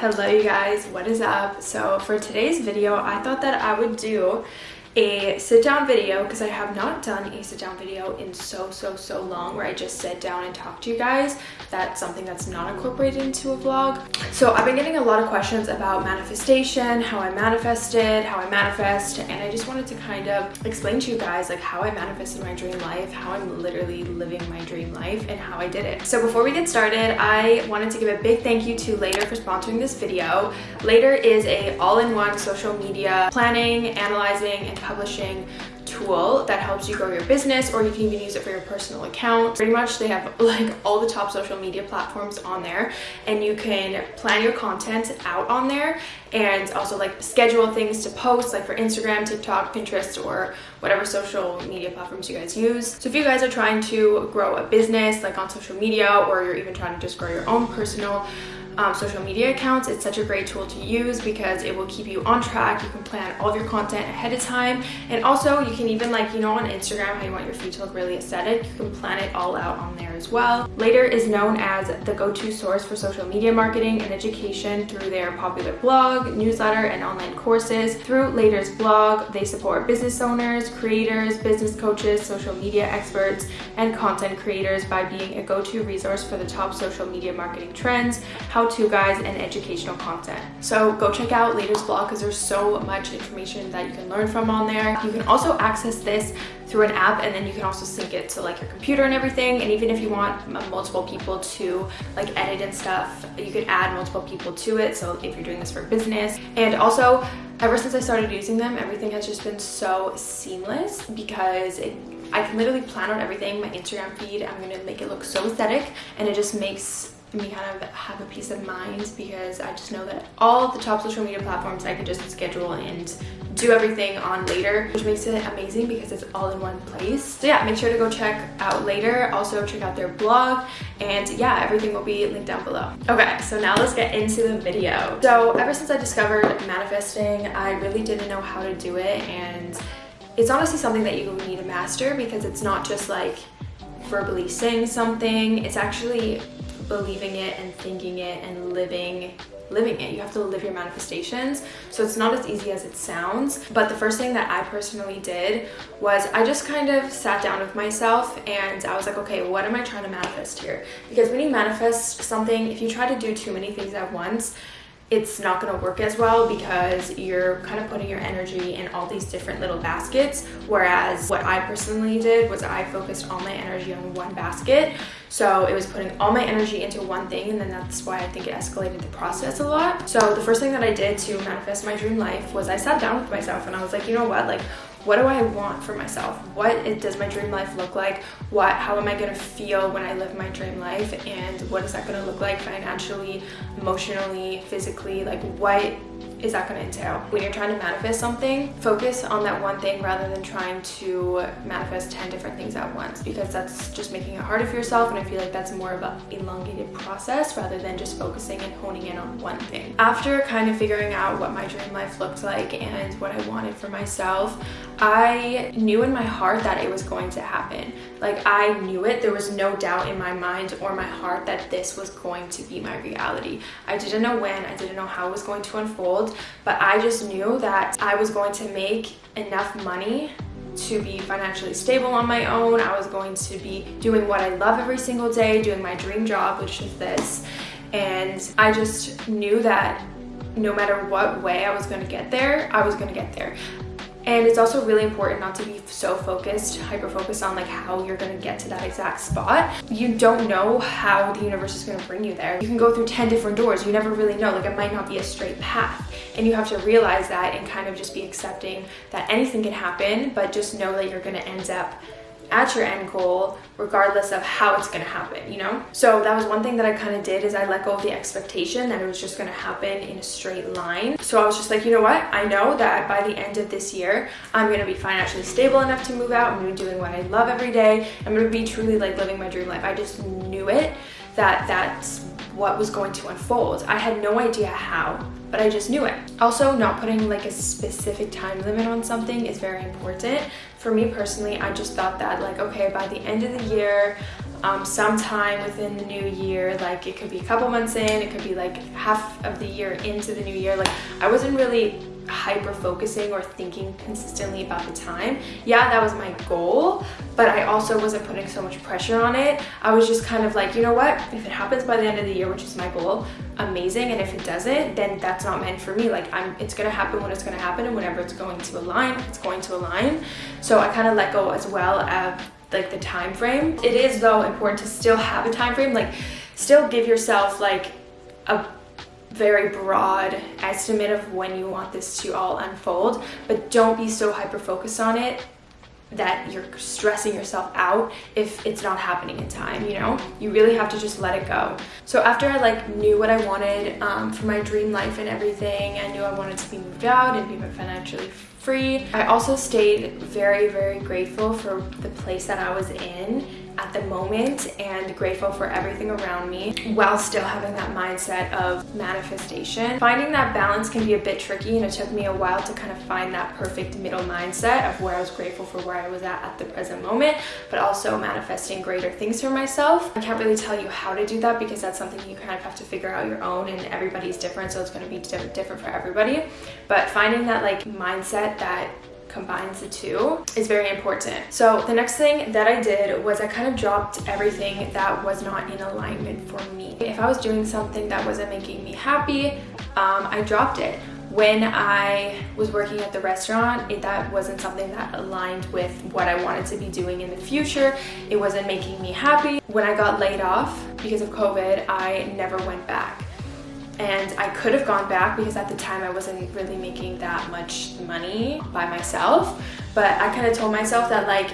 Hello you guys, what is up? So for today's video, I thought that I would do a sit down video because I have not done a sit down video in so so so long where I just sit down and talk to you guys. That's something that's not incorporated into a vlog. So I've been getting a lot of questions about manifestation how I manifested how I manifest and I just wanted to kind of explain to you guys like how I manifested my dream life how I'm literally living my dream life and how I did it. So before we get started I wanted to give a big thank you to Later for sponsoring this video. Later is a all-in-one social media planning analyzing and publishing tool that helps you grow your business or you can even use it for your personal account. Pretty much they have like all the top social media platforms on there and you can plan your content out on there and also like schedule things to post like for instagram tiktok pinterest or whatever social media platforms you guys use. So if you guys are trying to grow a business like on social media or you're even trying to just grow your own personal um, social media accounts. It's such a great tool to use because it will keep you on track. You can plan all of your content ahead of time. And also you can even like, you know, on Instagram, how you want your feed to look really aesthetic, you can plan it all out on there as well. Later is known as the go-to source for social media marketing and education through their popular blog, newsletter, and online courses. Through Later's blog, they support business owners, creators, business coaches, social media experts, and content creators by being a go-to resource for the top social media marketing trends, how how-to guides, and educational content. So go check out Later's blog because there's so much information that you can learn from on there. You can also access this through an app and then you can also sync it to like your computer and everything and even if you want multiple people to like edit and stuff you can add multiple people to it so if you're doing this for business and also ever since I started using them everything has just been so seamless because it, I can literally plan out everything my Instagram feed I'm gonna make it look so aesthetic and it just makes me kind of have a peace of mind because I just know that all the top social media platforms I can just schedule and do everything on later which makes it amazing because it's all in one place. So yeah make sure to go check out later. Also check out their blog. And yeah everything will be linked down below. Okay so now let's get into the video. So ever since i discovered manifesting i really didn't know how to do it. And it's honestly something that you need to master because it's not just like verbally saying something. It's actually believing it and thinking it and living living it. You have to live your manifestations. So it's not as easy as it sounds. But the first thing that i personally did was i just kind of sat down with myself and i was like okay what am i trying to manifest here? Because when you manifest something if you try to do too many things at once it's not going to work as well because you're kind of putting your energy in all these different little baskets. Whereas what I personally did was I focused all my energy on one basket. So it was putting all my energy into one thing and then that's why I think it escalated the process a lot. So the first thing that I did to manifest my dream life was I sat down with myself and I was like you know what? Like what do I want for myself? What does my dream life look like? What, how am I gonna feel when I live my dream life? And what is that gonna look like financially, emotionally, physically? Like what is that going to entail? When you're trying to manifest something, focus on that one thing rather than trying to manifest 10 different things at once because that's just making it harder for yourself and I feel like that's more of an elongated process rather than just focusing and honing in on one thing. After kind of figuring out what my dream life looked like and what I wanted for myself, I knew in my heart that it was going to happen. Like I knew it, there was no doubt in my mind or my heart that this was going to be my reality. I didn't know when, I didn't know how it was going to unfold, but I just knew that I was going to make enough money to be financially stable on my own. I was going to be doing what I love every single day, doing my dream job, which is this. And I just knew that no matter what way I was going to get there, I was going to get there and it's also really important not to be so focused hyper focused on like how you're going to get to that exact spot. You don't know how the universe is going to bring you there. You can go through 10 different doors. You never really know. Like it might not be a straight path. And you have to realize that and kind of just be accepting that anything can happen but just know that you're going to end up at your end goal regardless of how it's going to happen you know? So that was one thing that i kind of did is i let go of the expectation that it was just going to happen in a straight line. So i was just like you know what? I know that by the end of this year i'm going to be financially stable enough to move out i'm going to be doing what i love every day i'm going to be truly like living my dream life. I just knew it that that's what was going to unfold i had no idea how but I just knew it. Also, not putting like a specific time limit on something is very important. For me personally, I just thought that like, okay, by the end of the year, um, sometime within the new year. Like it could be a couple months in, it could be like half of the year into the new year. Like I wasn't really hyper focusing or thinking consistently about the time. Yeah, that was my goal, but I also wasn't putting so much pressure on it. I was just kind of like, you know what? If it happens by the end of the year, which is my goal, amazing. And if it doesn't, then that's not meant for me. Like I'm, it's gonna happen when it's gonna happen and whenever it's going to align, it's going to align. So I kind of let go as well of like the time frame. It is though important to still have a time frame, like still give yourself like a very broad estimate of when you want this to all unfold, but don't be so hyper focused on it that you're stressing yourself out if it's not happening in time you know? You really have to just let it go. So after i like knew what i wanted um, for my dream life and everything i knew i wanted to be moved out and be financially free i also stayed very very grateful for the place that i was in at the moment and grateful for everything around me while still having that mindset of manifestation. Finding that balance can be a bit tricky and it took me a while to kind of find that perfect middle mindset of where I was grateful for where I was at at the present moment, but also manifesting greater things for myself. I can't really tell you how to do that because that's something you kind of have to figure out your own and everybody's different so it's going to be different for everybody. But finding that like mindset that combines the two is very important. So the next thing that I did was I kind of dropped everything that was not in alignment for me. If I was doing something that wasn't making me happy, um, I dropped it. When I was working at the restaurant, it, that wasn't something that aligned with what I wanted to be doing in the future. It wasn't making me happy. When I got laid off because of COVID, I never went back and I could have gone back because at the time I wasn't really making that much money by myself but I kind of told myself that like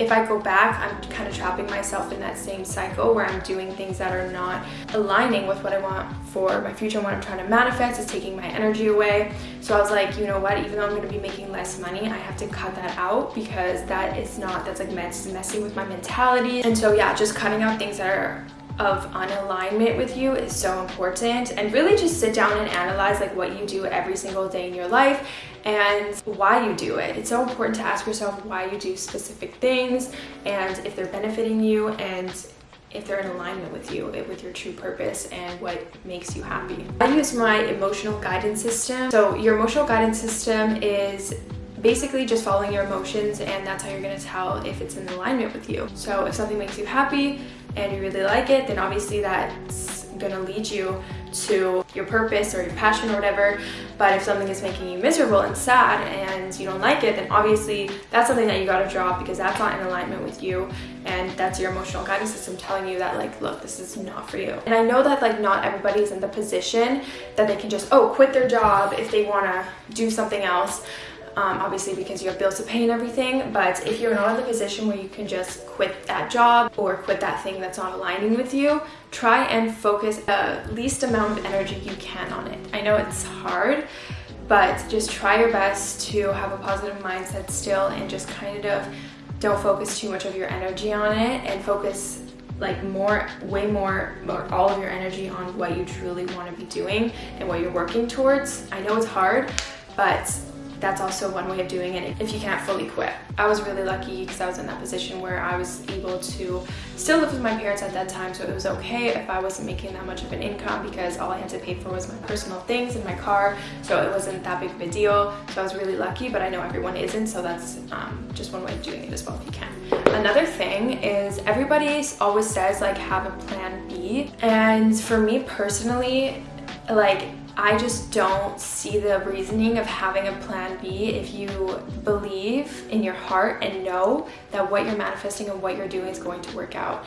if I go back, I'm kind of trapping myself in that same cycle where I'm doing things that are not aligning with what I want for my future and what I'm trying to manifest. It's taking my energy away. So I was like, you know what, even though I'm going to be making less money, I have to cut that out because that is not, that's like messing with my mentality. And so yeah, just cutting out things that are of unalignment with you is so important and really just sit down and analyze like what you do every single day in your life and why you do it. It's so important to ask yourself why you do specific things and if they're benefiting you and if they're in alignment with you, eh, with your true purpose and what makes you happy. I use my emotional guidance system. So your emotional guidance system is basically just following your emotions and that's how you're going to tell if it's in alignment with you. So if something makes you happy and you really like it, then obviously that's to lead you to your purpose or your passion or whatever. But if something is making you miserable and sad and you don't like it, then obviously that's something that you got to drop because that's not in alignment with you and that's your emotional guidance system telling you that like, look, this is not for you. And I know that like not everybody's in the position that they can just, oh, quit their job if they want to do something else um, obviously because you have bills to pay and everything. But if you're not in the position where you can just quit that job or quit that thing that's not aligning with you, try and focus the least amount of energy you can on it. I know it's hard, but just try your best to have a positive mindset still and just kind of don't focus too much of your energy on it and focus like more way more more all of your energy on what you truly want to be doing and what you're working towards i know it's hard but that's also one way of doing it if you can't fully quit. I was really lucky because I was in that position where I was able to still live with my parents at that time so it was okay if I wasn't making that much of an income because all I had to pay for was my personal things and my car so it wasn't that big of a deal so I was really lucky but I know everyone isn't so that's um, just one way of doing it as well if you can. Another thing is everybody always says like have a plan B and for me personally like I just don't see the reasoning of having a plan B if you believe in your heart and know that what you're manifesting and what you're doing is going to work out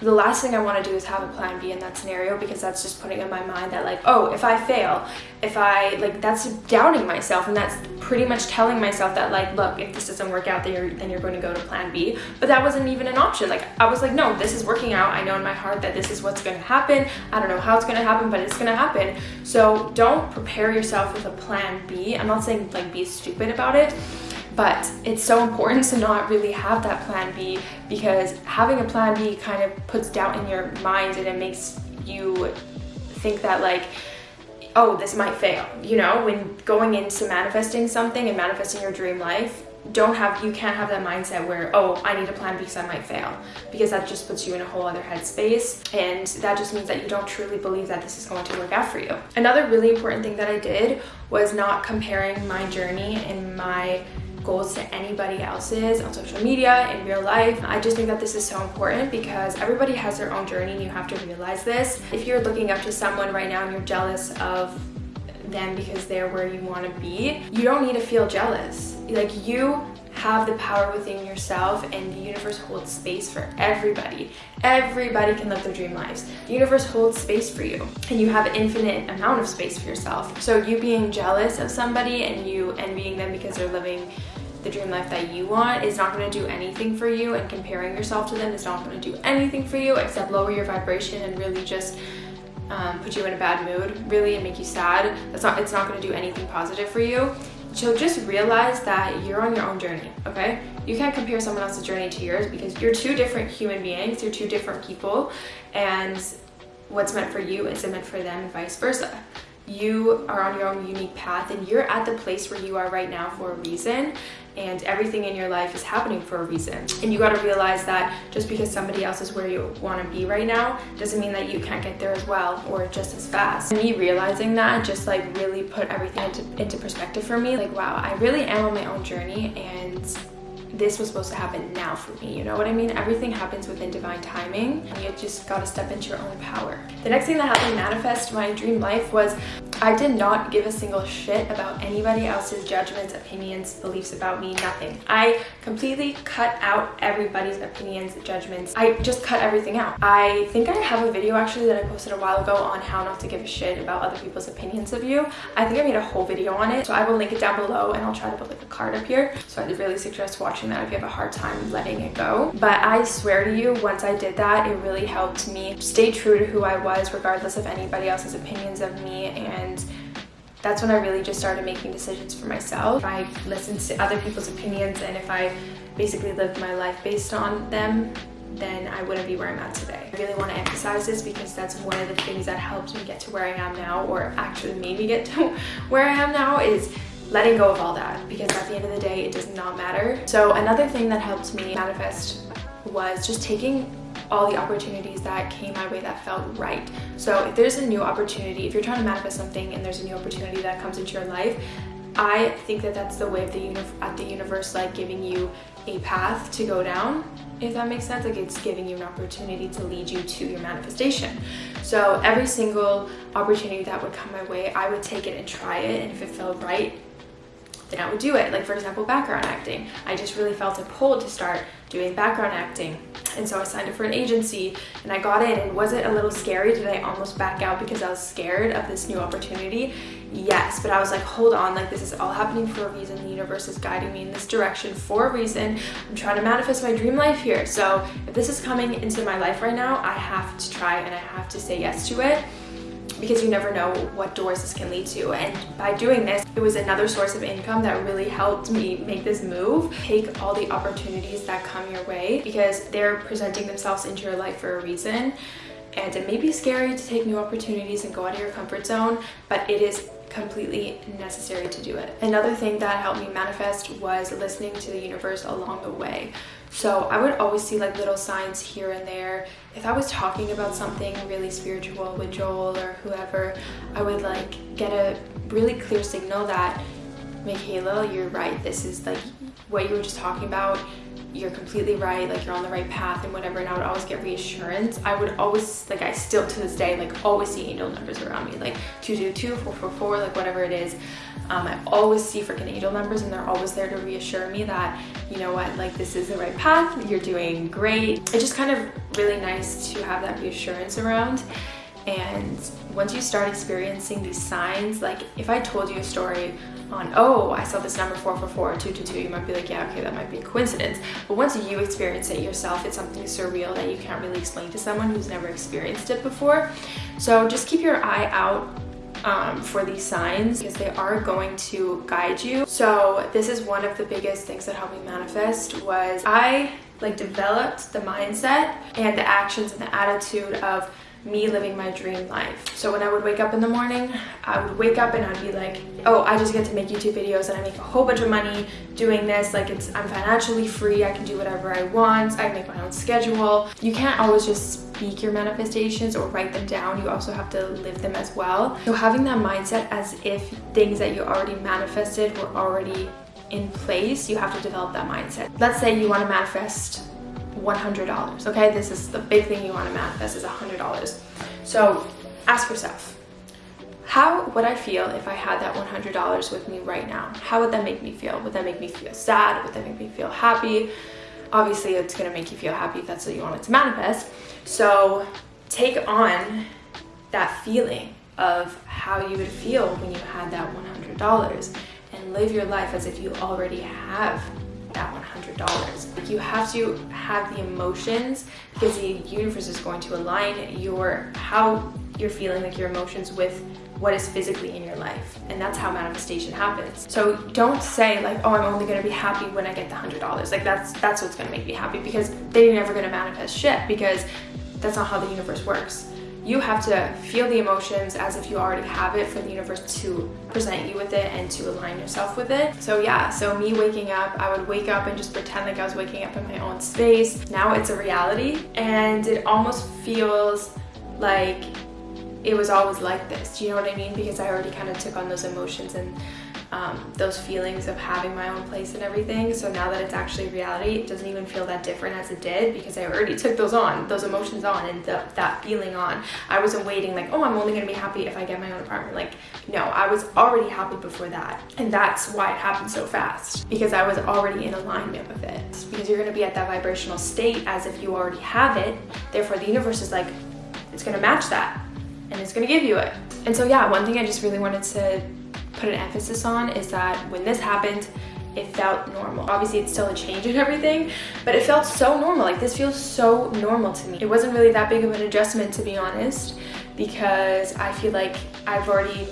the last thing I want to do is have a plan B in that scenario because that's just putting in my mind that like, oh, if I fail, if I like, that's doubting myself and that's pretty much telling myself that like, look, if this doesn't work out, then you're, then you're going to go to plan B. But that wasn't even an option. Like I was like, no, this is working out. I know in my heart that this is what's going to happen. I don't know how it's going to happen, but it's going to happen. So don't prepare yourself with a plan B. I'm not saying like be stupid about it but it's so important to not really have that plan B because having a plan B kind of puts doubt in your mind and it makes you think that like oh this might fail you know? When going into manifesting something and manifesting your dream life don't have you can't have that mindset where oh i need a plan B because i might fail because that just puts you in a whole other headspace and that just means that you don't truly believe that this is going to work out for you. Another really important thing that i did was not comparing my journey and my goals to anybody else's on social media in real life. I just think that this is so important because everybody has their own journey and you have to realize this. If you're looking up to someone right now and you're jealous of them because they're where you want to be you don't need to feel jealous. Like you have the power within yourself and the universe holds space for everybody. Everybody can live their dream lives. The universe holds space for you and you have an infinite amount of space for yourself. So you being jealous of somebody and you envying them because they're living the dream life that you want is not going to do anything for you and comparing yourself to them is not going to do anything for you except lower your vibration and really just um, put you in a bad mood really and make you sad. That's not it's not going to do anything positive for you. So just realize that you're on your own journey okay? You can't compare someone else's journey to yours because you're two different human beings you're two different people and what's meant for you isn't meant for them and vice versa you are on your own unique path and you're at the place where you are right now for a reason and everything in your life is happening for a reason. And you got to realize that just because somebody else is where you want to be right now doesn't mean that you can't get there as well or just as fast. And me realizing that just like really put everything into, into perspective for me like wow i really am on my own journey and this was supposed to happen now for me you know what i mean? Everything happens within divine timing you just got to step into your own power. The next thing that helped me manifest my dream life was I did not give a single shit about anybody else's judgments, opinions, beliefs about me, nothing. I completely cut out everybody's opinions, judgments. I just cut everything out. I think I have a video actually that I posted a while ago on how not to give a shit about other people's opinions of you. I think I made a whole video on it, so I will link it down below and I'll try to put like a card up here. So I really suggest watching that if you have a hard time letting it go. But I swear to you, once I did that, it really helped me stay true to who I was regardless of anybody else's opinions of me and and that's when I really just started making decisions for myself. If I listened to other people's opinions and if I basically lived my life based on them, then I wouldn't be where I'm at today. I really want to emphasize this because that's one of the things that helped me get to where I am now or actually made me get to where I am now is letting go of all that because at the end of the day, it does not matter. So another thing that helped me manifest was just taking all the opportunities that came my way that felt right. So if there's a new opportunity, if you're trying to manifest something and there's a new opportunity that comes into your life, I think that that's the way of the at the universe like giving you a path to go down if that makes sense. Like it's giving you an opportunity to lead you to your manifestation. So every single opportunity that would come my way I would take it and try it. And if it felt right then I would do it like for example background acting I just really felt a pull to start doing background acting and so I signed up for an agency and I got in and was it a little scary? Did I almost back out because I was scared of this new opportunity? Yes, but I was like, hold on, like this is all happening for a reason. The universe is guiding me in this direction for a reason. I'm trying to manifest my dream life here. So if this is coming into my life right now, I have to try and I have to say yes to it because you never know what doors this can lead to and by doing this it was another source of income that really helped me make this move take all the opportunities that come your way because they're presenting themselves into your life for a reason and it may be scary to take new opportunities and go out of your comfort zone but it is completely necessary to do it. Another thing that helped me manifest was listening to the universe along the way. So I would always see like little signs here and there. If I was talking about something really spiritual with Joel or whoever, I would like get a really clear signal that Michaela, you're right. This is like what you were just talking about you're completely right like you're on the right path and whatever and I would always get reassurance. I would always like I still to this day like always see angel numbers around me like 222 444 like whatever it is. Um, I always see freaking angel numbers and they're always there to reassure me that you know what like this is the right path you're doing great. It's just kind of really nice to have that reassurance around. And once you start experiencing these signs like if I told you a story on, oh, I saw this number 444 or 222, you might be like, yeah, okay, that might be a coincidence. But once you experience it yourself, it's something surreal that you can't really explain to someone who's never experienced it before. So just keep your eye out um, for these signs because they are going to guide you. So this is one of the biggest things that helped me manifest was I like developed the mindset and the actions and the attitude of me living my dream life. So when I would wake up in the morning, I would wake up and I'd be like, oh, I just get to make YouTube videos and I make a whole bunch of money doing this. Like it's, I'm financially free. I can do whatever I want. I make my own schedule. You can't always just speak your manifestations or write them down. You also have to live them as well. So having that mindset as if things that you already manifested were already in place, you have to develop that mindset. Let's say you want to manifest $100, okay? This is the big thing you want to manifest is $100. So ask yourself, how would I feel if I had that $100 with me right now? How would that make me feel? Would that make me feel sad? Would that make me feel happy? Obviously, it's going to make you feel happy if that's what you want it to manifest. So take on that feeling of how you would feel when you had that $100 and live your life as if you already have that $100. Like you have to have the emotions because the universe is going to align your how you're feeling like your emotions with what is physically in your life. And that's how manifestation happens. So don't say like oh i'm only going to be happy when i get the hundred dollars. Like that's that's what's going to make me happy because then you're never going to manifest shit because that's not how the universe works you have to feel the emotions as if you already have it for the universe to present you with it and to align yourself with it. So yeah, so me waking up, I would wake up and just pretend like I was waking up in my own space. Now it's a reality and it almost feels like it was always like this. Do you know what I mean? Because I already kind of took on those emotions and um, those feelings of having my own place and everything. So now that it's actually reality, it doesn't even feel that different as it did because I already took those on, those emotions on and the, that feeling on. I wasn't waiting like, oh, I'm only gonna be happy if I get my own apartment. Like, no, I was already happy before that. And that's why it happened so fast because I was already in alignment with it. Because you're gonna be at that vibrational state as if you already have it. Therefore, the universe is like, it's gonna match that and it's gonna give you it. And so yeah, one thing I just really wanted to put an emphasis on is that when this happened, it felt normal. Obviously, it's still a change and everything, but it felt so normal. Like, this feels so normal to me. It wasn't really that big of an adjustment, to be honest, because I feel like I've already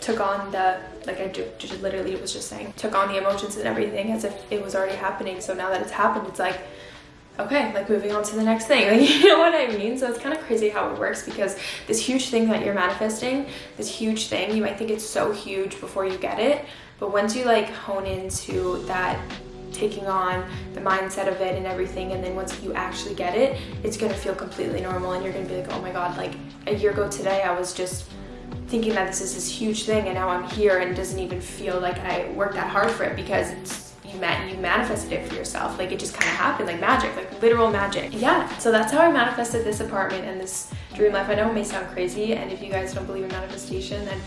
took on the, like I just literally was just saying, took on the emotions and everything as if it was already happening. So now that it's happened, it's like, okay, like moving on to the next thing. Like, you know what I mean? So it's kind of crazy how it works because this huge thing that you're manifesting, this huge thing, you might think it's so huge before you get it. But once you like hone into that taking on the mindset of it and everything and then once you actually get it it's going to feel completely normal and you're going to be like oh my god like a year ago today I was just thinking that this is this huge thing and now I'm here and it doesn't even feel like I worked that hard for it because it's met you manifested it for yourself. Like it just kind of happened like magic like literal magic. Yeah so that's how i manifested this apartment and this dream life. I know it may sound crazy and if you guys don't believe in manifestation then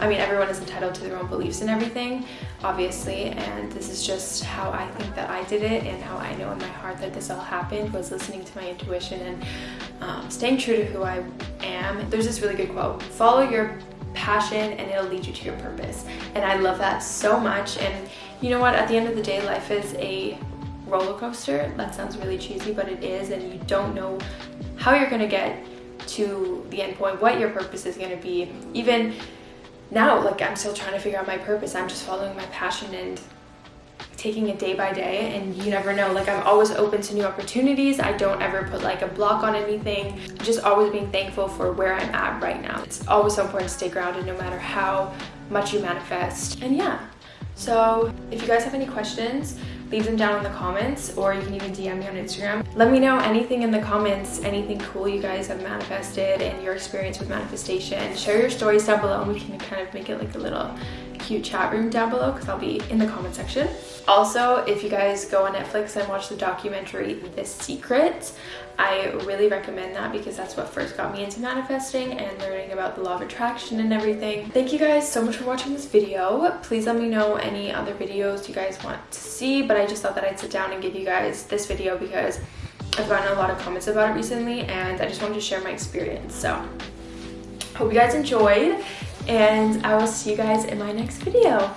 i mean everyone is entitled to their own beliefs and everything obviously and this is just how i think that i did it and how i know in my heart that this all happened was listening to my intuition and um, staying true to who i am. There's this really good quote follow your passion and it'll lead you to your purpose and i love that so much and you know what, at the end of the day, life is a roller coaster. That sounds really cheesy, but it is, and you don't know how you're gonna get to the end point, what your purpose is gonna be. Even now, like I'm still trying to figure out my purpose. I'm just following my passion and taking it day by day and you never know. Like i'm always open to new opportunities. I don't ever put like a block on anything. Just always being thankful for where i'm at right now. It's always so important to stay grounded no matter how much you manifest. And yeah so if you guys have any questions, leave them down in the comments or you can even DM me on Instagram. Let me know anything in the comments, anything cool you guys have manifested and your experience with manifestation. Share your stories down below and we can kind of make it like a little cute chat room down below because I'll be in the comment section. Also, if you guys go on Netflix and watch the documentary The Secret, I really recommend that because that's what first got me into manifesting and learning about the law of attraction and everything. Thank you guys so much for watching this video. Please let me know any other videos you guys want to see, but I just thought that I'd sit down and give you guys this video because I've gotten a lot of comments about it recently and I just wanted to share my experience. So hope you guys enjoyed and I will see you guys in my next video.